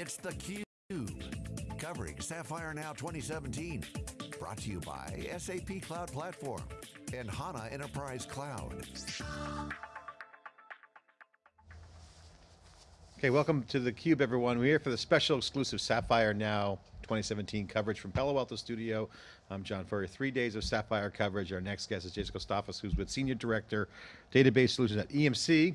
It's theCUBE, covering Sapphire Now 2017. Brought to you by SAP Cloud Platform and HANA Enterprise Cloud. Okay, welcome to theCUBE everyone. We're here for the special exclusive Sapphire Now 2017 coverage from Palo Alto Studio. I'm John Furrier, three days of Sapphire coverage. Our next guest is Jason Kostafos, who's with Senior Director, Database Solutions at EMC,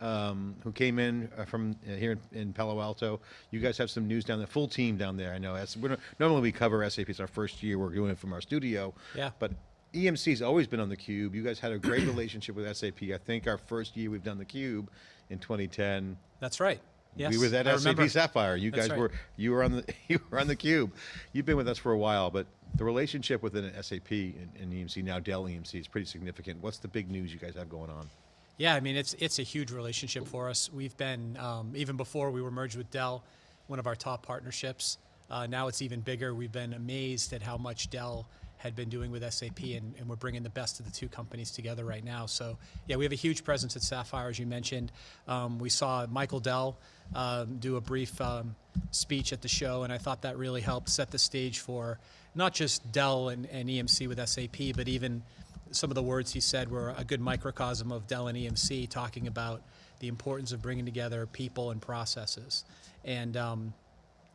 um, who came in uh, from uh, here in, in, Palo Alto. You guys have some news down there, full team down there, I know. As, normally we cover SAP, it's our first year, we're doing it from our studio. Yeah. But EMC's always been on the Cube. You guys had a great relationship with SAP. I think our first year we've done the Cube in 2010. That's right. Yes, we were at I SAP remember. Sapphire. You That's guys right. were you were on the you were on the Cube. You've been with us for a while, but the relationship within SAP and, and EMC now Dell EMC is pretty significant. What's the big news you guys have going on? Yeah, I mean it's it's a huge relationship for us. We've been um, even before we were merged with Dell, one of our top partnerships. Uh, now it's even bigger. We've been amazed at how much Dell had been doing with SAP, and, and, we're bringing the best of the two companies together right now. So, yeah, we have a huge presence at Sapphire, as you mentioned. Um, we saw Michael Dell um, do a brief um, speech at the show, and I thought that really helped set the stage for not just Dell and, and EMC with SAP, but even some of the words he said were a good microcosm of Dell and EMC, talking about the importance of bringing together people and processes. And um,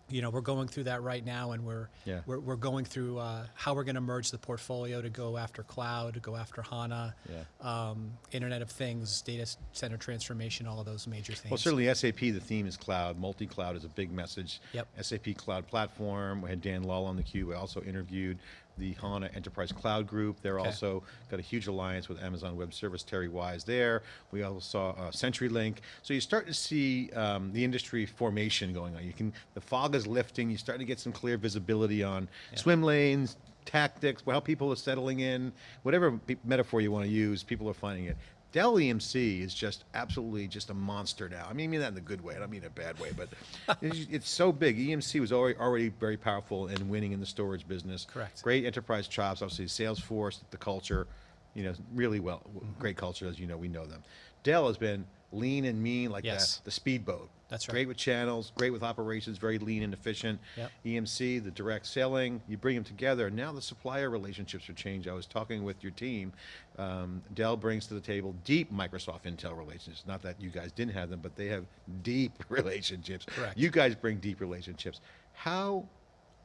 you know, we're going through that right now, and we're yeah. we're, we're, going through uh, how we're going to merge the portfolio to go after cloud, to go after HANA, yeah. um, Internet of Things, data center transformation, all of those major things. Well, certainly SAP, the theme is cloud. Multi-cloud is a big message. Yep. SAP Cloud Platform. We had Dan Lahl on the cube. We also interviewed the HANA Enterprise Cloud Group. They're okay. also got a huge alliance with Amazon Web Service, Terry Wise there. We also saw uh, CenturyLink. So you start to see um, the industry formation going on. You can, the fog is lifting, you start to get some clear visibility on yeah. swim lanes, tactics, how people are settling in, whatever metaphor you want to use, people are finding it. Dell EMC is just absolutely just a monster now. I mean, I mean that in a good way. I don't mean in a bad way, but it's, it's, so big. EMC was already, already very powerful and winning in the storage business. Correct. Great enterprise chops, obviously Salesforce, the culture, you know, really well, mm -hmm. great culture, as you know, we know them. Dell has been lean and mean like yes. the, the speedboat. That's right. Great with channels, great with operations, very lean and efficient. Yep. EMC, the direct selling, you bring them together. and Now the supplier relationships are changed. I was talking with your team. Um, Dell brings to the table deep Microsoft Intel relationships. Not that you guys didn't have them, but they have deep relationships. Correct. You guys bring deep relationships. How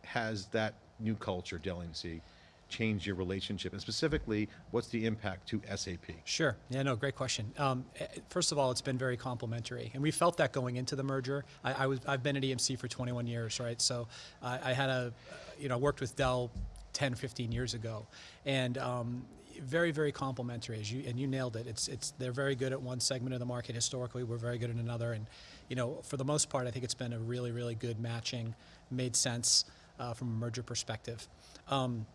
has that new culture, Dell EMC, change your relationship? And specifically, what's the impact to SAP? Sure, yeah, no, great question. Um, first of all, it's been very complimentary, and we felt that going into the merger. I, I was, I've been at EMC for 21 years, right? So uh, I had a, you know, worked with Dell 10, 15 years ago, and um, very, very complementary. As you and you nailed it. It's, it's they're very good at one segment of the market historically. We're very good at another, and you know, for the most part, I think it's been a really, really good matching. Made sense uh, from a merger perspective. Um,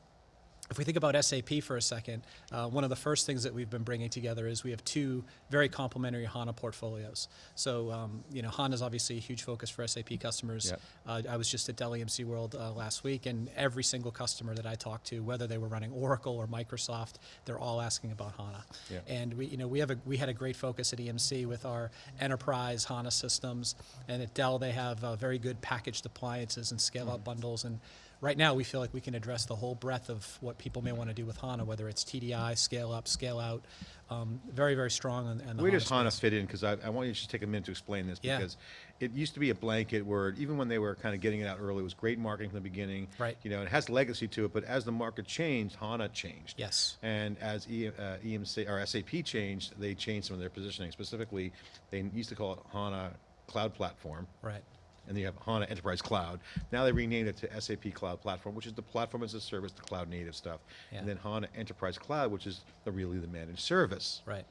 if we think about SAP for a second, uh, one of the first things that we've been bringing together is we have two very complementary HANA portfolios. So, um, you know, HANA is obviously a huge focus for SAP customers. Yep. Uh, I was just at Dell EMC World uh, last week, and every single customer that I talked to, whether they were running Oracle or Microsoft, they're all asking about HANA. Yep. And we, you know, we have a we had a great focus at EMC with our enterprise HANA systems, and at Dell they have uh, very good packaged appliances and scale-out mm. bundles and right now we feel like we can address the whole breadth of what people may want to do with HANA, whether it's TDI, scale up, scale out. Um, very, very strong on, on the Where HANA does HANA space. fit in? Because I, I, want you to just take a minute to explain this Yeah. because it used to be a blanket word. Even when they were kind of getting it out early, it was great marketing from the beginning. Right. You know, it has legacy to it, but as the market changed, HANA changed. Yes. And as e, uh, EMC or SAP changed, they changed some of their positioning. Specifically, they used to call it HANA Cloud Platform. Right. And then you have HANA Enterprise Cloud. Now they renamed it to SAP Cloud Platform, which is the platform as a service, the cloud native stuff. Yeah. And then HANA Enterprise Cloud, which is the really the managed service. Right.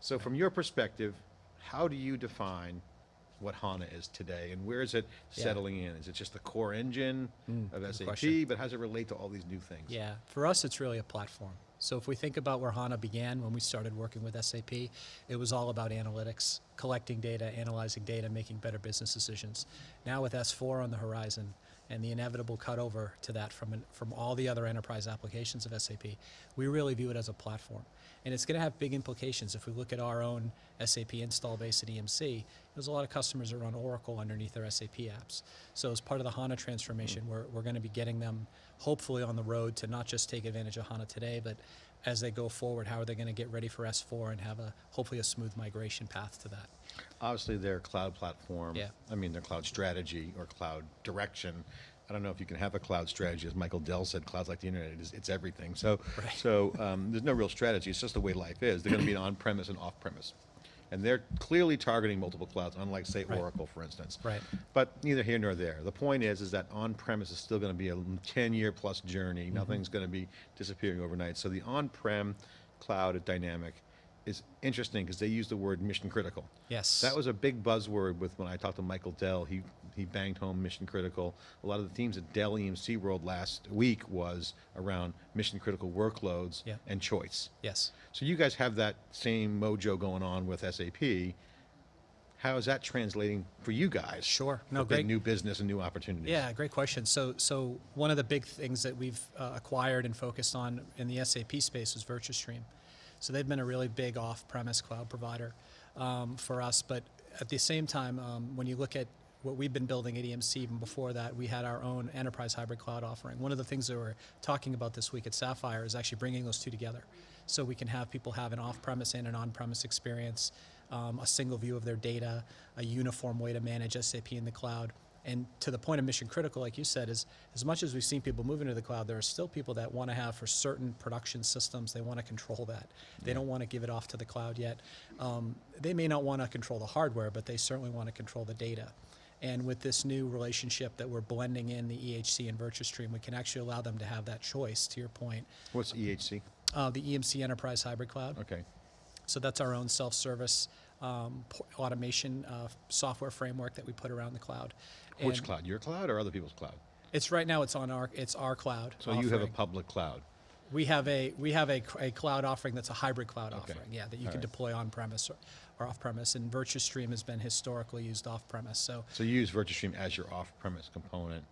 So from your perspective, how do you define what HANA is today and where is it Yeah. settling in? Is it just the core engine Mm, of SAP, question. but how does it relate to all these new things? Yeah, for us it's really a platform. So if we think about where HANA began when we started working with SAP, it was all about analytics, collecting data, analyzing data, making better business decisions. Now with S4 on the horizon, and the inevitable cutover to that from, an, from all the other enterprise applications of SAP, we really view it as a platform. And it's going to have big implications. If we look at our own SAP install base at EMC, there's a lot of customers that run Oracle underneath their SAP apps. So as part of the HANA transformation, mm. we're, we're going to be getting them hopefully on the road to not just take advantage of HANA today, but as they go forward, how are they going to get ready for S4 and have a hopefully a smooth migration path to that. Obviously, their cloud platform. Yeah. I mean, their cloud strategy or cloud direction. I don't know if you can have a cloud strategy, as Michael Dell said. Cloud's like the internet; it is, it's everything. So, Right. so um, there's no real strategy. It's just the way life is. They're going to be on-premise and off-premise, and they're clearly targeting multiple clouds, unlike say Right. Oracle, for instance. Right. But neither here nor there. The point is, is that on-premise is still going to be a 10-year plus journey. Mm-hmm. Nothing's going to be disappearing overnight. So the on-prem cloud at Dynamic is interesting because they use the word mission critical. Yes. That was a big buzzword with when I talked to Michael Dell. He he banged home mission critical. A lot of the themes at Dell EMC World last week was around mission critical workloads Yeah. and choice. Yes. So you guys have that same mojo going on with SAP. How is that translating for you guys? Sure. No, great. new business and new opportunities. Yeah, great question. So, so one of the big things that we've uh, acquired and focused on in the SAP space was Virtustream. So they've been a really big off-premise cloud provider um, for us. But at the same time, um, when you look at what we've been building at EMC, even before that, we had our own enterprise hybrid cloud offering. One of the things that we're talking about this week at Sapphire is actually bringing those two together, so we can have people have an off-premise and an on-premise experience, um, a single view of their data, a uniform way to manage SAP in the cloud. And to the point of mission critical, like you said, is as much as we've seen people move into the cloud, there are still people that want to have for certain production systems, they want to control that. They don't want to give it off to the cloud yet. Um, they may not want to control the hardware, but they certainly want to control the data. And with this new relationship that we're blending in the EHC and Virtustream, we can actually allow them to have that choice, to your point. What's EHC? Uh, the EMC Enterprise Hybrid Cloud. Okay. So that's our own self-service um, automation uh, software framework that we put around the cloud. Which And cloud? Your cloud or other people's cloud? It's right now. It's on our. It's our cloud. So you have a public cloud. We have a we have a, c- a cloud offering that's a hybrid cloud Okay. offering. Yeah, that you All can right. deploy on premise or, or off premise. And Virtustream has been historically used off premise. So So you use Virtustream as your off-premise component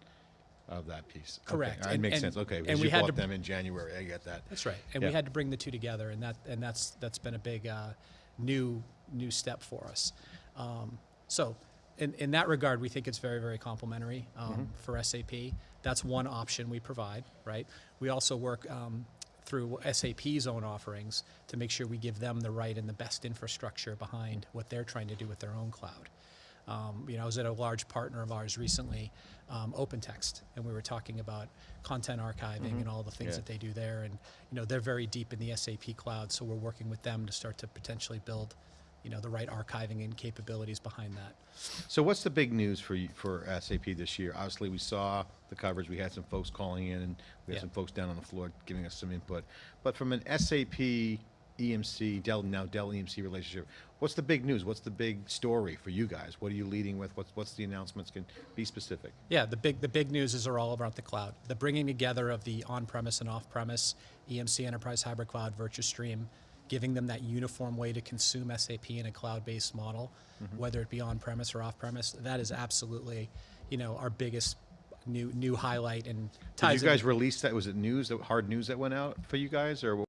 of that piece. Okay, Correct. right, And- makes and- sense. Okay, and we had bought to- them in January. I get that. That's right, and Yeah. we had to bring the two together, and that and that's that's been a big uh, new new step for us. Um, so, in in that regard, we think it's very very complementary um, Mm-hmm. for SAP. That's one option we provide. Right. We also work. Um, through SAP's own offerings to make sure we give them the right and the best infrastructure behind what they're trying to do with their own cloud. Um, you know, I was at a large partner of ours recently, um, OpenText, and we were talking about content archiving and all the things Yeah. that they do there. And you know, they're very deep in the SAP cloud, so we're working with them to start to potentially build, you know, the right archiving and capabilities behind that. So what's the big news for you, for SAP this year? Obviously, we saw the coverage. We had some folks calling in, and we had Yeah. some folks down on the floor giving us some input. But from an SAP EMC Dell now Dell EMC relationship, what's the big news? What's the big story for you guys? What are you leading with? What's what's the announcements? Can be specific. Yeah, the big the big news is are all about the cloud. The bringing together of the on-premise and off-premise EMC Enterprise Hybrid Cloud Virtustream, giving them that uniform way to consume SAP in a cloud-based model, whether it be on-premise or off-premise. That is absolutely, you know, our biggest new new highlight and Did you guys in- release that? Was it news? That hard news that went out for you guys, or?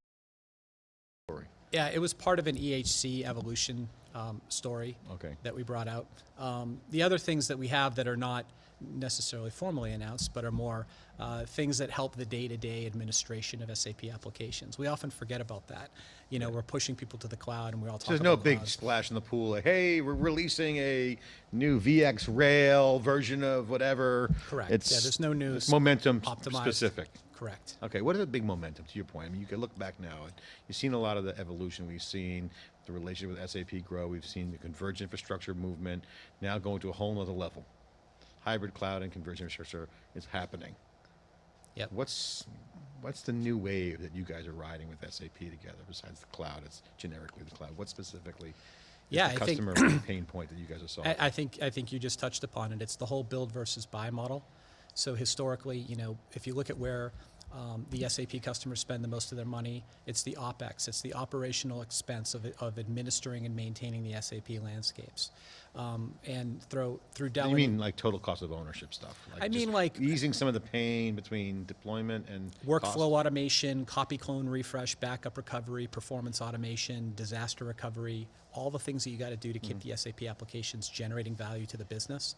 Story. Yeah, it was part of an EHC evolution um, story Okay. that we brought out. Um, the other things that we have that are not necessarily formally announced, but are more uh, things that help the day-to-day administration of SAP applications. We often forget about that. You know, we're pushing people to the cloud, and we all talk So there's no big cloud. splash in the pool like, hey, we're releasing a new VxRail version of whatever. Correct. It's, Yeah, there's no news momentum optimized. specific. Correct. Okay, what is a big momentum to your point? I mean, you can look back now. You've seen a lot of the evolution we've seen, the relationship with SAP grow. We've seen the converged infrastructure movement now going to a whole nother level. Hybrid cloud and converged infrastructure is happening. Yep. What's what's the new wave that you guys are riding with SAP together besides the cloud? It's generically the cloud. What specifically Yeah, the I think- customer pain point that you guys are solving? I, I think I think you just touched upon it. It's the whole build versus buy model. So historically, you know, if you look at where um, the SAP customers spend the most of their money. It's the OpEx, it's the operational expense of, of administering and maintaining the SAP landscapes. Um, and through, through Dell. You mean like total cost of ownership stuff? I mean, like- easing some of the pain between deployment and Workflow cost? automation, copy clone refresh, backup recovery, performance automation, disaster recovery, all the things that you got to do to keep the SAP applications generating value to the business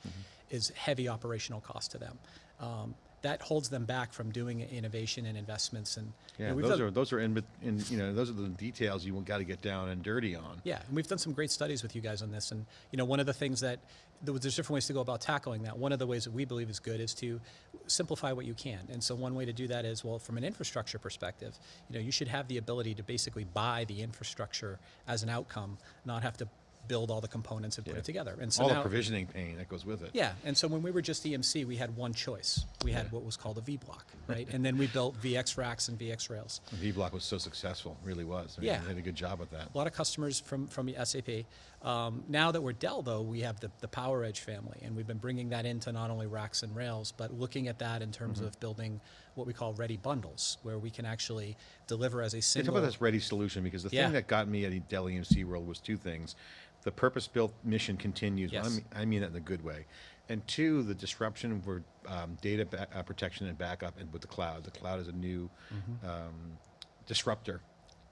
is heavy operational cost to them. Um, that holds them back from doing innovation and investments. And you Yeah, know, those done- are those are in, in you know those are the details you got to get down and dirty on. Yeah, and we've done some great studies with you guys on this. And you know, one of the things that there's different ways to go about tackling that. One of the ways that we believe is good is to simplify what you can. And so one way to do that is well, from an infrastructure perspective, you know, you should have the ability to basically buy the infrastructure as an outcome, not have to build all the components and put Yeah. it together. And so All the provisioning pain that goes with it. yeah, and so when we were just EMC, we had one choice. We had what was called a Vblock, right? and then we built VxRacks and VxRails. V block was so successful, really was. I mean, Yeah. they did a good job with that. A lot of customers from, from SAP. Um, now that we're Dell, though, we have the, the PowerEdge family, and we've been bringing that into not only racks and rails, but looking at that in terms Mm-hmm. of building what we call ready bundles, where we can actually deliver as a Hey, Talk about this ready solution because the Yeah. thing that got me at Dell EMC World was two things: the purpose-built mission continues. but I Yes. mean, I mean that in a good way, and two, the disruption for um, data uh, protection and backup, and with the cloud. The cloud is a new Mm-hmm. um, disruptor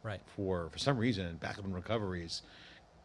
Right. for for some reason backup and recovery is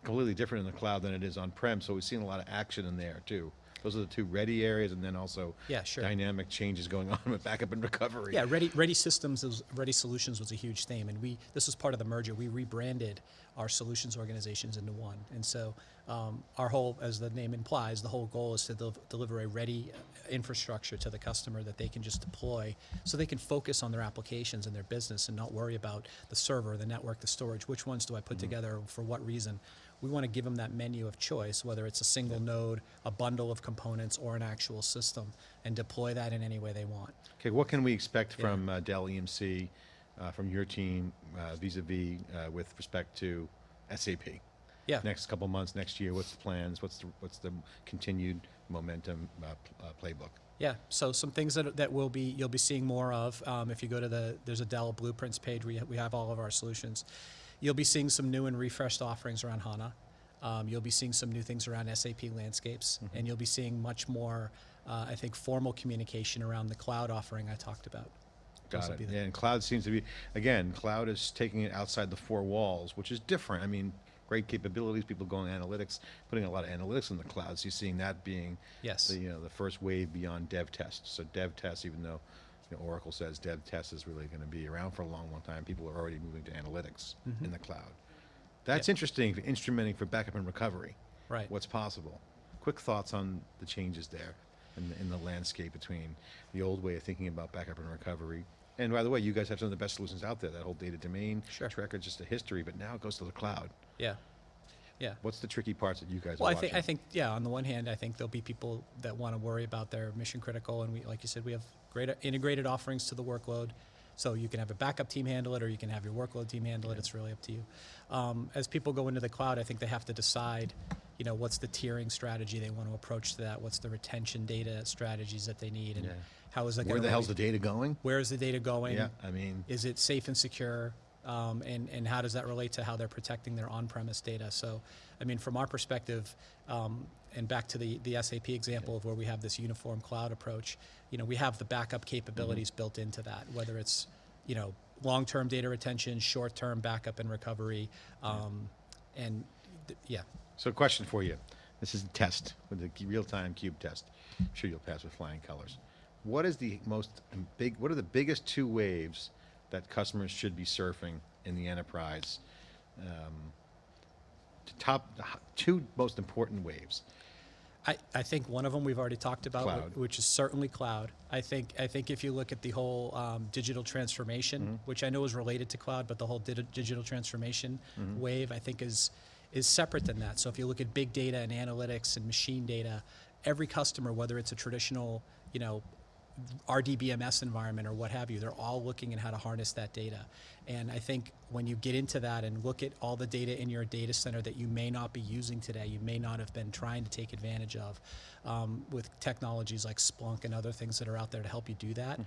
completely different in the cloud than it is on prem. So we've seen a lot of action in there too. Those are the two ready areas, and then also Yeah, sure. dynamic changes going on with backup and recovery. Yeah, ready, ready systems, is, ready solutions was a huge theme, and we this was part of the merger. We rebranded our solutions organizations into one, and so um, our whole, as the name implies, the whole goal is to del- deliver a ready uh, infrastructure to the customer that they can just deploy, so they can focus on their applications and their business and not worry about the server, the network, the storage. Which ones do I put together for what reason? We want to give them that menu of choice, whether it's a single node, a bundle of components, or an actual system, and deploy that in any way they want. Okay, what can we expect Yeah. from uh, Dell EMC, uh, from your team, uh, vis-a-vis uh, with respect to SAP? Yeah. Next couple months, next year, what's the plans? What's the what's the continued momentum uh, uh, playbook? Yeah, so some things that, that will be you'll be seeing more of. Um, if you go to the there's a Dell Blueprints page, we we have all of our solutions. You'll be seeing some new and refreshed offerings around HANA. Um, you'll be seeing some new things around SAP landscapes, Mm-hmm. and you'll be seeing much more, uh, I think, formal communication around the cloud offering I talked about. Got it. Yeah, and cloud seems to be again, cloud is taking it outside the four walls, which is different. I mean, great capabilities, people going analytics, putting a lot of analytics in the cloud. So you're seeing that being Yes. the you know the first wave beyond dev test. So dev test, even though you know, Oracle says dev test is really going to be around for a long, long time, people are already moving to analytics Mm-hmm. in the cloud. That's interesting for instrumenting for backup and recovery. Right. What's possible? Quick thoughts on the changes there in the, in the landscape between the old way of thinking about backup and recovery. And by the way, you guys have some of the best solutions out there. That whole data domain Sure. tracker is just a history, but now it goes to the cloud. Yeah, yeah. What's the tricky parts that you guys Well, are I think I think yeah. On the one hand, I think there'll be people that want to worry about their mission critical, and we, like you said, we have great integrated offerings to the workload. So you can have a backup team handle it, or you can have your workload team handle it. It's really up to you. Um, as people go into the cloud, I think they have to decide, you know, what's the tiering strategy they want to approach to that. What's the retention data strategies that they need, and Yeah. how is that Where the hell's the data going? where is the data going? Yeah, I mean, is it safe and secure? Um, and, and how does that relate to how they're protecting their on-premise data? So, I mean, from our perspective, um, and back to the, the SAP example of where we have this uniform cloud approach, you know, we have the backup capabilities built into that, whether it's, you know, long-term data retention, short-term backup and recovery, um, and yeah. So, question for you. This is a test with the real-time cube test. I'm sure you'll pass with flying colors. What is the most big? What are the biggest two waves that customers should be surfing in the enterprise? Um, to top the two most important waves. I, I think one of them we've already talked about, Cloud. which is certainly cloud. I think I think if you look at the whole um, digital transformation, which I know is related to cloud, but the whole digi- digital transformation wave, I think is is separate than that. So if you look at big data and analytics and machine data, every customer, whether it's a traditional, you know, RDBMS environment or what have you, they're all looking at how to harness that data. And I think when you get into that and look at all the data in your data center that you may not be using today, you may not have been trying to take advantage of um, with technologies like Splunk and other things that are out there to help you do that.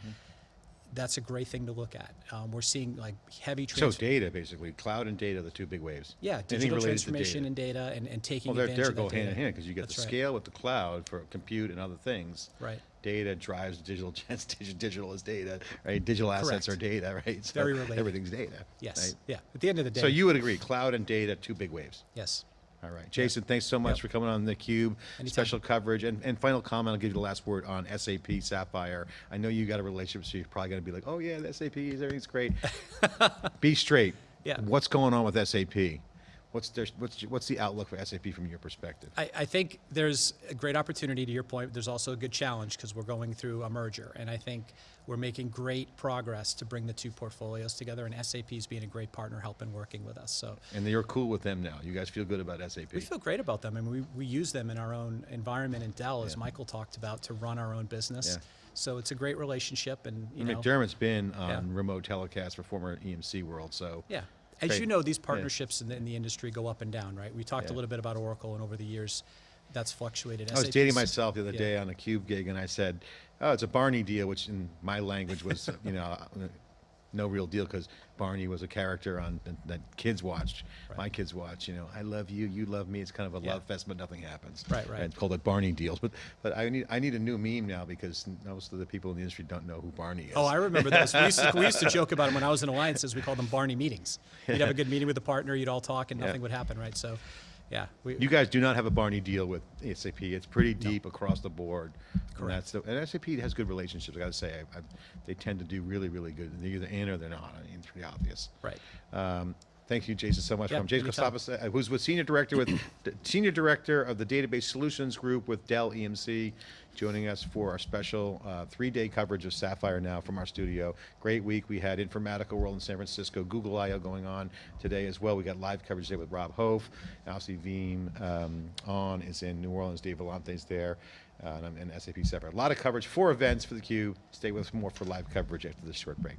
that's a great thing to look at. Um, we're seeing like heavy So data, basically, cloud and data, are the two big waves. yeah, digital transformation data. and data and, and taking Well, they're, they're go hand in hand because you get That's the right. scale with the cloud for compute and other things. Right. Data drives digital. Digital digital is data, right? Digital assets Correct. are data, right? So Very related. Everything's data. Yes. right? Yeah. At the end of the day. So you would agree, cloud and data, two big waves. Yes. All right, Jason, thanks so much Yep. for coming on the Cube. Anytime. Special coverage and, and final comment. I'll give you the last word on SAP Sapphire. I know you got a relationship, so you're probably going to be like, "Oh yeah, the SAP, everything's great." be straight. Yeah. What's going on with SAP? What's their, what's what's the outlook for SAP from your perspective? I, I think there's a great opportunity to your point. There's also a good challenge because we're going through a merger. And I think we're making great progress to bring the two portfolios together. And SAP is being a great partner helping working with us. So And you're cool with them now. You guys feel good about SAP. we feel great about them. and we, we use them in our own environment in Dell, as Yeah. Michael talked about, to run our own business. Yeah. So it's a great relationship. And, you know, McDermott's been on Yeah. remote telecast for former EMC World, so Yeah. As Great. you know, these Yeah. partnerships in, the, in the industry go up and down, right? We talked Yeah. a little bit about Oracle, and over the years, that's fluctuated. I was SAP 's dating myself the other yeah. day on a Cube gig, and I said, "Oh, it's a Barney deal," which in my language was, you know, no real deal because Barney was a character on that kids watched. My kids watch. You know, I love you, you love me. It's kind of a Yeah. love fest, but nothing happens. Right, right. And called it Barney deals. But but I need I need a new meme now because most of the people in the industry don't know who Barney is. Oh, I remember those. We used, to, we used to joke about them when I was in alliances. We called them Barney meetings. You'd have a good meeting with the partner, you'd all talk, and Yeah. nothing would happen, right? So, yeah, we, You guys do not have a Barney deal with SAP. It's pretty deep across the board. And, Correct. that's the, and SAP has good relationships. I got to say, I, I, they tend to do really, really good. They're either in or they're not. I mean, it's pretty obvious. right. Um, thank you, Jason, so much. Yeah, From Jason. Kostabas, uh, who's with senior director with senior director of the Database Solutions Group with Dell EMC, joining us for our special uh, three-day coverage of Sapphire Now from our studio. Great week. We had Informatica World in San Francisco, Google I/O going on today as well. We got live coverage today with Rob Hof, Alcy Veeam um, on is in New Orleans. Dave Vellante's there. Uh, and, and SAP Sapphire. A lot of coverage, four events for the Cube. Stay with us more for live coverage after this short break.